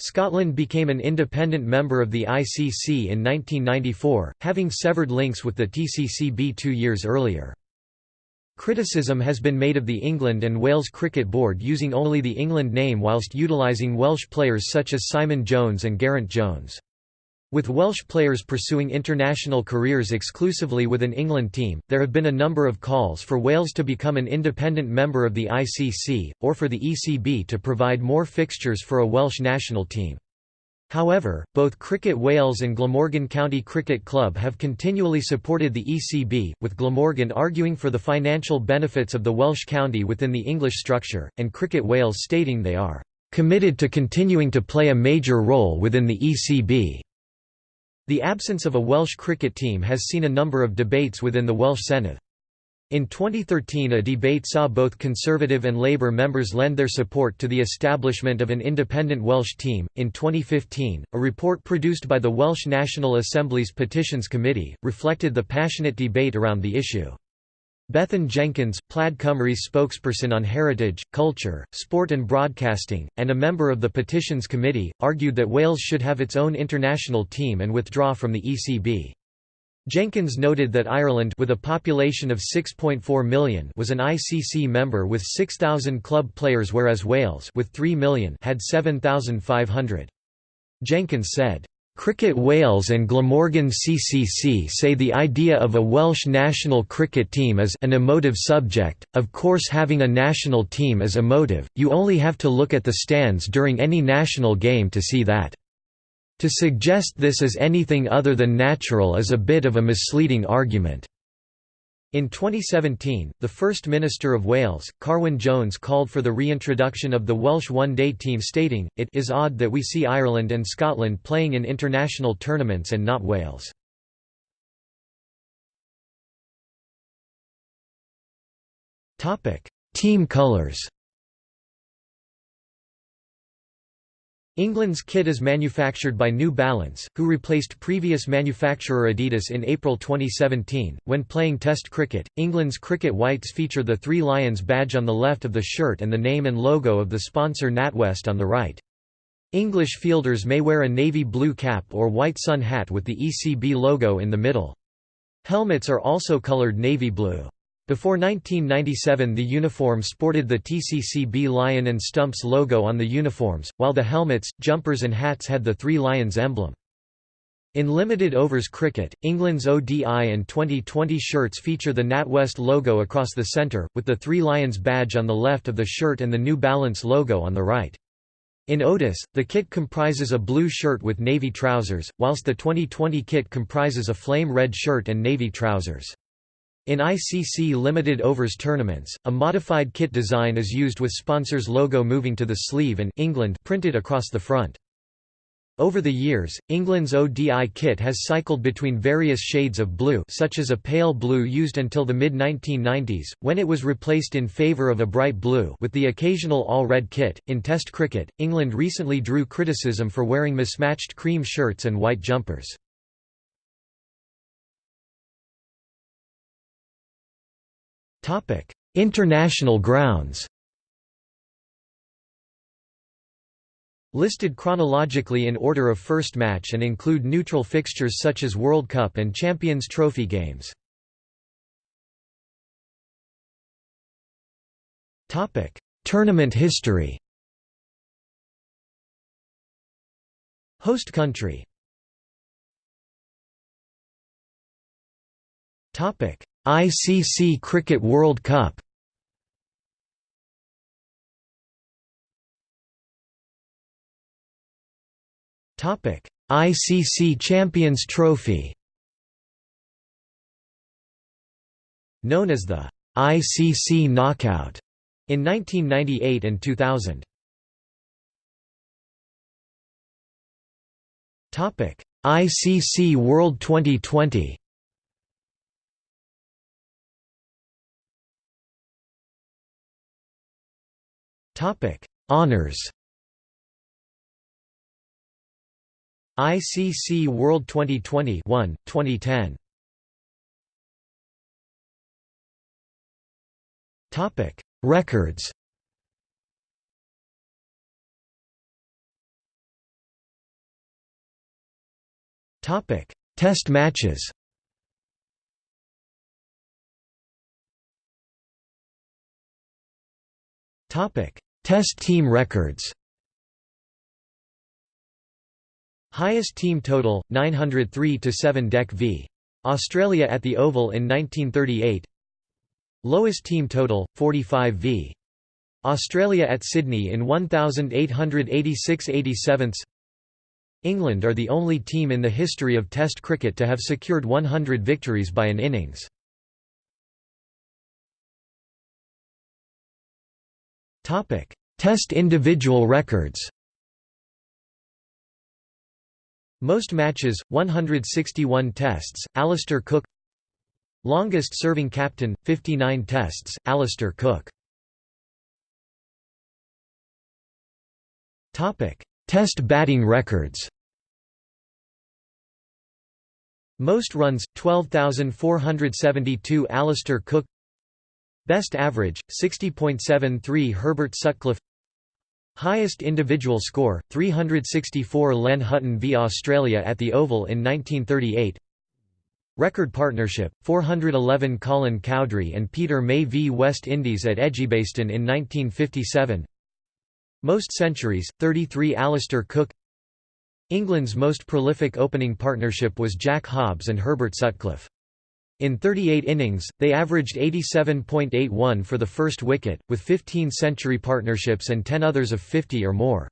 Scotland became an independent member of the ICC in 1994, having severed links with the TCCB two years earlier. Criticism has been made of the England and Wales Cricket Board using only the England name whilst utilising Welsh players such as Simon Jones and Geraint Jones. With Welsh players pursuing international careers exclusively with an England team, there have been a number of calls for Wales to become an independent member of the ICC, or for the ECB to provide more fixtures for a Welsh national team. However, both Cricket Wales and Glamorgan County Cricket Club have continually supported the ECB, with Glamorgan arguing for the financial benefits of the Welsh county within the English structure, and Cricket Wales stating they are "...committed to continuing to play a major role within the ECB." The absence of a Welsh cricket team has seen a number of debates within the Welsh Senedd. In 2013 a debate saw both Conservative and Labour members lend their support to the establishment of an independent Welsh team. In 2015, a report produced by the Welsh National Assembly's Petitions Committee, reflected the passionate debate around the issue. Bethan Jenkins, Plaid Cymru's spokesperson on heritage, culture, sport and broadcasting, and a member of the Petitions Committee, argued that Wales should have its own international team and withdraw from the ECB. Jenkins noted that Ireland with a population of 6.4 million was an ICC member with 6,000 club players whereas Wales with 3 million had 7,500. Jenkins said, Cricket Wales and Glamorgan CCC say the idea of a Welsh national cricket team is an emotive subject, of course having a national team is emotive, you only have to look at the stands during any national game to see that. To suggest this as anything other than natural is a bit of a misleading argument. In 2017, the First Minister of Wales, Carwyn Jones called for the reintroduction of the Welsh one-day team stating, it is odd that we see Ireland and Scotland playing in international tournaments and not Wales. Team colours England's kit is manufactured by New Balance, who replaced previous manufacturer Adidas in April 2017. When playing Test cricket, England's cricket whites feature the Three Lions badge on the left of the shirt and the name and logo of the sponsor NatWest on the right. English fielders may wear a navy blue cap or white sun hat with the ECB logo in the middle. Helmets are also coloured navy blue. Before 1997 the uniform sported the TCCB lion and stumps logo on the uniforms, while the helmets, jumpers and hats had the Three Lions emblem. In limited overs cricket, England's ODI and Twenty20 shirts feature the NatWest logo across the centre, with the Three Lions badge on the left of the shirt and the New Balance logo on the right. In ODIS, the kit comprises a blue shirt with navy trousers, whilst the Twenty20 kit comprises a flame red shirt and navy trousers. In ICC limited overs tournaments, a modified kit design is used with sponsor's logo moving to the sleeve and England printed across the front. Over the years, England's ODI kit has cycled between various shades of blue such as a pale blue used until the mid-1990s, when it was replaced in favour of a bright blue with the occasional all-red kit. In Test cricket, England recently drew criticism for wearing mismatched cream shirts and white jumpers. International grounds. Listed chronologically in order of first match and include neutral fixtures such as World Cup and Champions Trophy games. Tournament history. Host country ICC Cricket World Cup Topic: ICC Champions Trophy. Known as the ICC Knockout in 1998 and 2000. Topic: ICC World Twenty20. Topic: Honors. ICC World Twenty20 1, 2010. Topic: Records. Topic: Test matches. Topic: Test team records Highest team total, 903 to 7 Dec v. Australia at the Oval in 1938 Lowest team total, 45 v. Australia at Sydney in 1886 87 England are the only team in the history of Test cricket to have secured 100 victories by an innings. Test individual records. Most matches, 161 tests, Alastair Cook. Longest serving captain, 59 tests, Alastair Cook. Test batting records. Most runs, 12,472 Alastair Cook Best average, 60.73 Herbert Sutcliffe. Highest individual score, 364 Len Hutton v Australia at the Oval in 1938 Record partnership, 411 Colin Cowdrey and Peter May v West Indies at Edgbaston in 1957 Most centuries, 33 Alastair Cook. England's most prolific opening partnership was Jack Hobbs and Herbert Sutcliffe. In 38 innings, they averaged 87.81 for the first wicket, with 15 century partnerships and 10 others of 50 or more.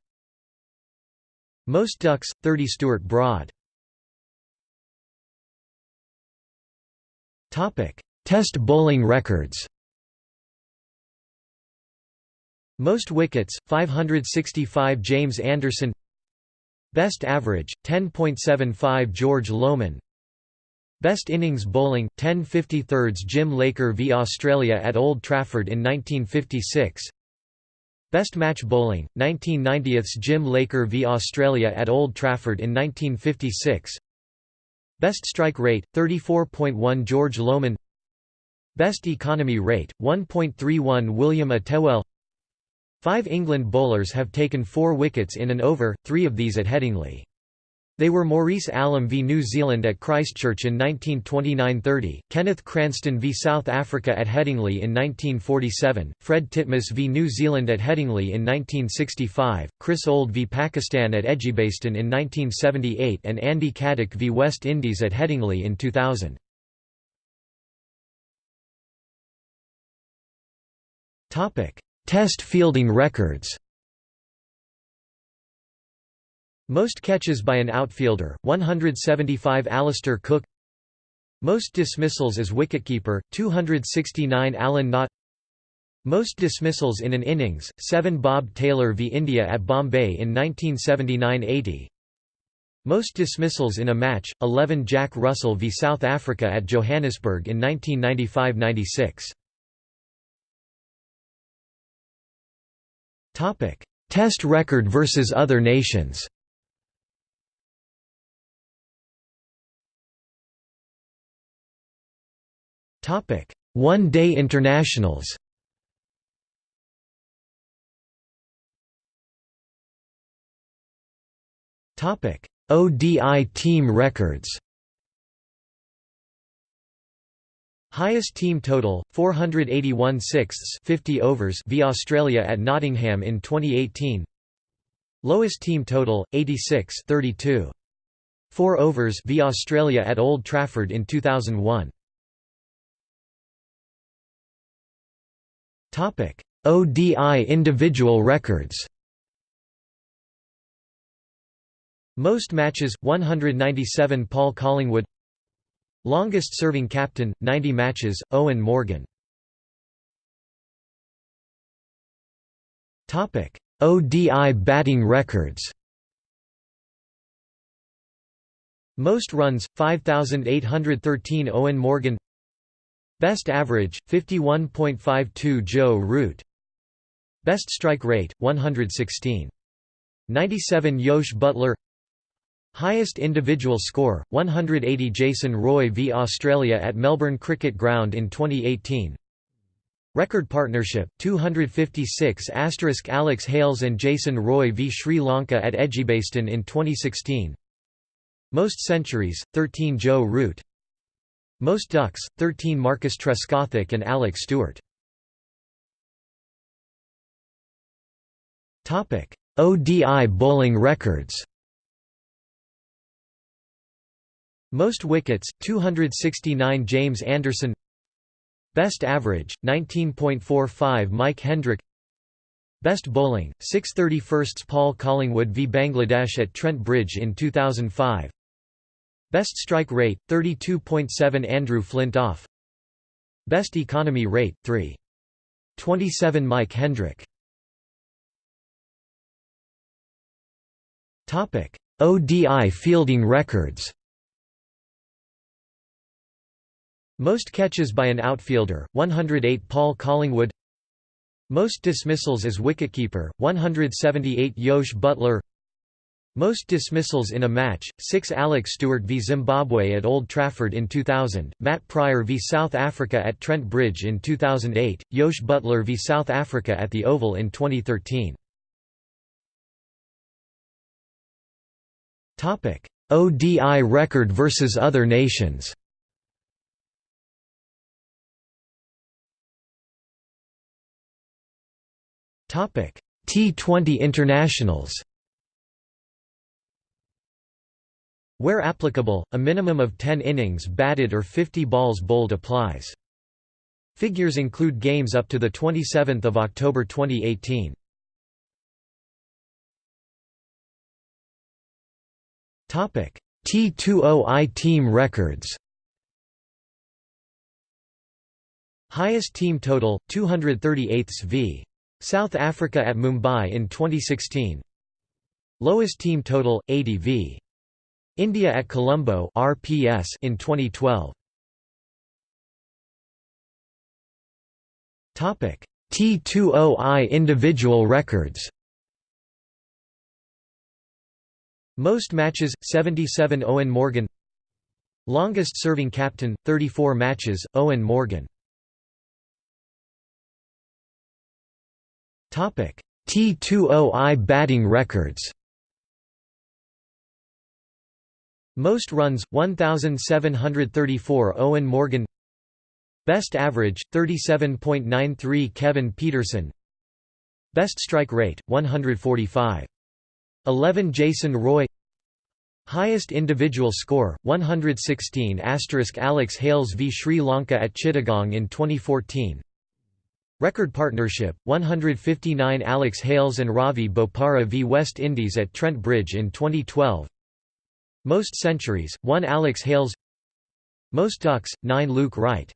Most ducks, 30 Stuart Broad. Test bowling records Most wickets, 565 James Anderson Best average, 10.75 George Lohmann Best innings bowling, 10 53rds Jim Laker v Australia at Old Trafford in 1956 Best match bowling, 1990ths Jim Laker v Australia at Old Trafford in 1956 Best strike rate, 34.1 George Lohmann. Best economy rate, 1.31 William Attewell Five England bowlers have taken four wickets in an over, three of these at Headingley. They were Maurice Allom v. New Zealand at Christchurch in 1929–30, Kenneth Cranston v. South Africa at Headingley in 1947, Fred Titmus v. New Zealand at Headingley in 1965, Chris Old v. Pakistan at Edgbaston in 1978 and Andy Caddick v. West Indies at Headingley in 2000. Test fielding records most catches by an outfielder, 175 Alastair Cook. Most dismissals as wicketkeeper, 269 Alan Knott. Most dismissals in an innings, 7 Bob Taylor v India at Bombay in 1979–80 Most dismissals in a match, 11 Jack Russell v South Africa at Johannesburg in 1995–96 Test record versus other nations One-day internationals ODI team records Highest team total 481 sixths 50 overs v Australia at Nottingham in 2018 Lowest team total 86 32 4 overs v Australia at Old Trafford in 2001 ODI individual records. Most matches, 197 Paul Collingwood. Longest serving captain, 90 matches, Eoin Morgan. Topic. ODI batting records. Most runs, 5,813 Eoin Morgan Best average, 51.52 Joe Root. Best strike rate, 116. 97 Jos Buttler Highest individual score, 180 Jason Roy v Australia at Melbourne Cricket Ground in 2018 Record partnership, 256 Alex Hales and Jason Roy v Sri Lanka at Edgbaston in 2016 Most centuries, 13 Joe Root most ducks, 13 Marcus Trescothick and Alec Stewart. ODI bowling records. Most wickets, 269 James Anderson. Best average, 19.45 Mike Hendrick. Best bowling, 631st Paul Collingwood v Bangladesh at Trent Bridge in 2005 Best strike rate, 32.7 Andrew Flintoff Best economy rate, 3. 27 Mike Hendrick. ODI fielding records. Most catches by an outfielder, 108 Paul Collingwood. Most dismissals as wicketkeeper, 178 Jos Buttler most dismissals in a match, 6 Alec Stewart v Zimbabwe at Old Trafford in 2000, Matt Prior v South Africa at Trent Bridge in 2008, Jos Buttler v South Africa at the Oval in 2013. ODI record versus other nations T20 internationals Where applicable, a minimum of 10 innings batted or 50 balls bowled applies. Figures include games up to 27 October 2018. T20I team records Highest team total, 238 v. South Africa at Mumbai in 2016 Lowest team total, 80 v. India at Colombo RPS in 2012. Topic T20I individual records. Most matches 77 Eoin Morgan. Longest serving captain 34 matches Eoin Morgan. Topic T20I batting records. Most runs, 1,734 Eoin Morgan. Best average, 37.93 Kevin Pietersen. Best strike rate, 145. 11 Jason Roy. Highest individual score, 116 Alex Hales v Sri Lanka at Chittagong in 2014 Record partnership, 159 Alex Hales and Ravi Bopara v West Indies at Trent Bridge in 2012 most centuries, 1 Alex Hales. Most ducks, 9 Luke Wright.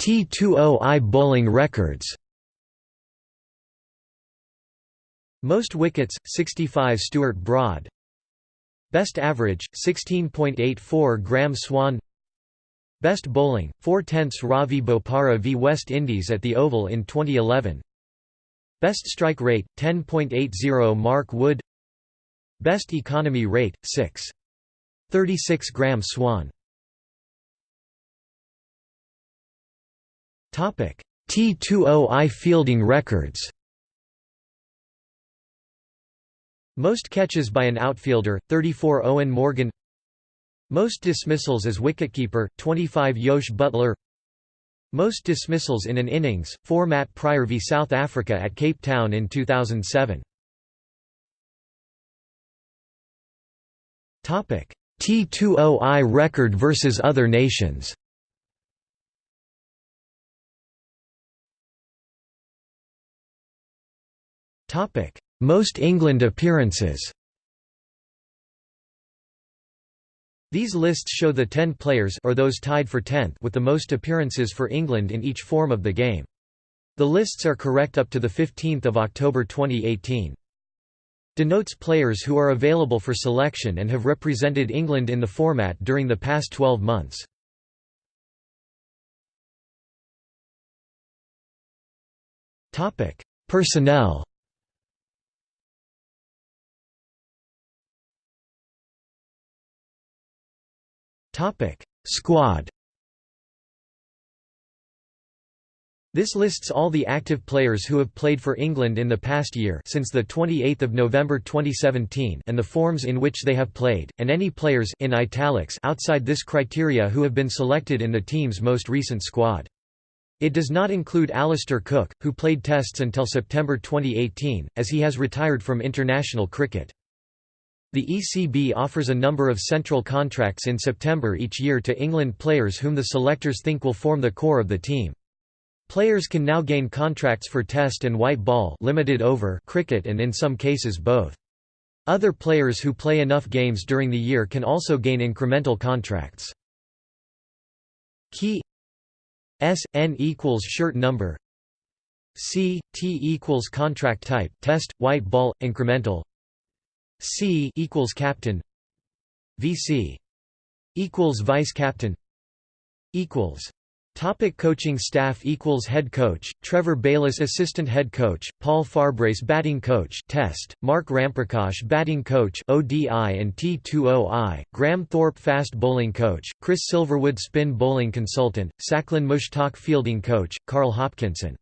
T20I bowling records. Most wickets, 65 Stuart Broad. Best average, 16.84 Graeme Swann. Best bowling, 4 tenths Ravi Bopara v West Indies at the Oval in 2011 Best strike rate, 10.80 Mark Wood. Best economy rate, 6. 36 Graeme Swann T20I fielding records. Most catches by an outfielder, 34 Eoin Morgan. Most dismissals as wicketkeeper, 25 Jos Buttler most dismissals in an innings, 4 Matt Prior v South Africa at Cape Town in 2007. T20I record versus other nations. Most England appearances These lists show the 10 players or those tied for 10th with the most appearances for England in each form of the game. The lists are correct up to the 15th of October 2018. Denotes players who are available for selection and have represented England in the format during the past 12 months. Topic: Personnel Topic: Squad. This lists all the active players who have played for England in the past year since the 28th of November 2017 and the forms in which they have played and any players in italics outside this criteria who have been selected in the team's most recent squad. It does not include Alastair Cook, who played tests until September 2018, as he has retired from international cricket. The ECB offers a number of central contracts in September each year to England players whom the selectors think will form the core of the team. Players can now gain contracts for test and white ball limited over cricket and in some cases both. Other players who play enough games during the year can also gain incremental contracts. Key S N equals shirt number C T equals contract type test white ball incremental C equals captain. VC equals vice captain. Equals. Topic coaching staff equals head coach Trevor Bayliss assistant head coach Paul Farbrace batting coach test Mark Ramprakash batting coach ODI and T20I Graham Thorpe fast bowling coach Chris Silverwood spin bowling consultant Saqlain Mushtaq fielding coach Carl Hopkinson.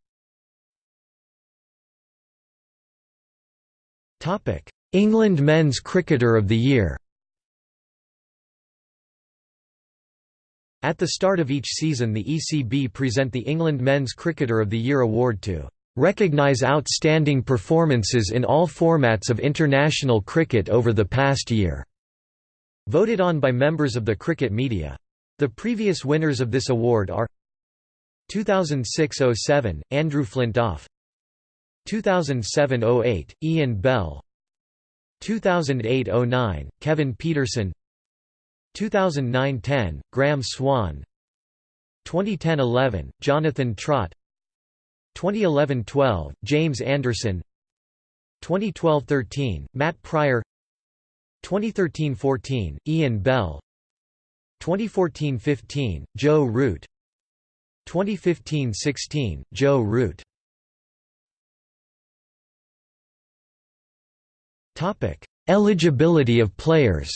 Topic England men's cricketer of the year At the start of each season the ECB present the England Men's Cricketer of the Year award to recognise outstanding performances in all formats of international cricket over the past year." Voted on by members of the cricket media. The previous winners of this award are 2006–07, Andrew Flintoff 2007–08, Ian Bell 2008–09, Kevin Pietersen. 2009–10, Graeme Swann 2010–11, Jonathan Trott. 2011–12, James Anderson. 2012–13, Matt Prior 2013–14, Ian Bell. 2014–15, Joe Root. 2015–16, Joe Root Eligibility of players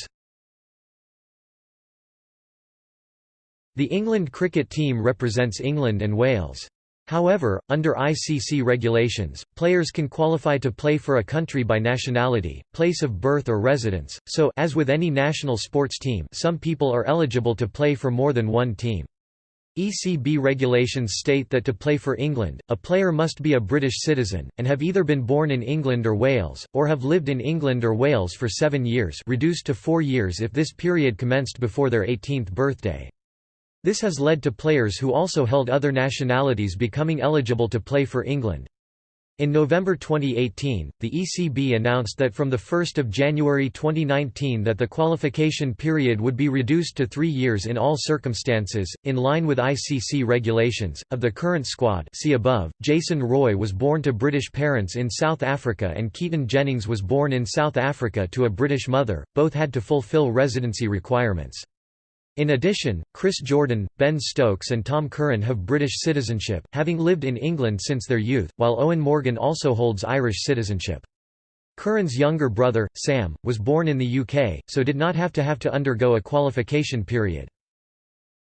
The England cricket team represents England and Wales. However, under ICC regulations, players can qualify to play for a country by nationality, place of birth or residence, so as with any national sports team some people are eligible to play for more than one team. ECB regulations state that to play for England, a player must be a British citizen, and have either been born in England or Wales, or have lived in England or Wales for seven years reduced to four years if this period commenced before their 18th birthday. This has led to players who also held other nationalities becoming eligible to play for England. In November 2018, the ECB announced that from 1 January 2019 that the qualification period would be reduced to three years in all circumstances, in line with ICC regulations. Of the current squad see above, Jason Roy was born to British parents in South Africa and Keaton Jennings was born in South Africa to a British mother, both had to fulfil residency requirements. In addition, Chris Jordan, Ben Stokes and Tom Curran have British citizenship, having lived in England since their youth, while Eoin Morgan also holds Irish citizenship. Curran's younger brother, Sam, was born in the UK, so did not have to have to undergo a qualification period.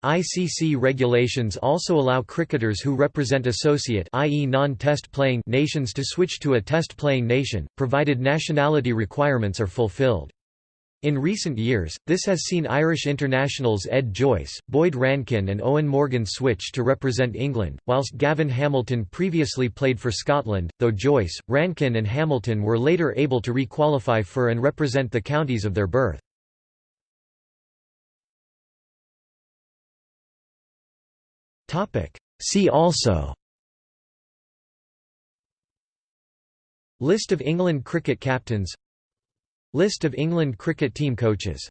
ICC regulations also allow cricketers who represent associate i.e. non-test playing nations to switch to a test playing nation, provided nationality requirements are fulfilled. In recent years, this has seen Irish internationals Ed Joyce, Boyd Rankin and Eoin Morgan switch to represent England, whilst Gavin Hamilton previously played for Scotland, though Joyce, Rankin and Hamilton were later able to re-qualify for and represent the counties of their birth. See also List of England cricket captains List of England cricket team coaches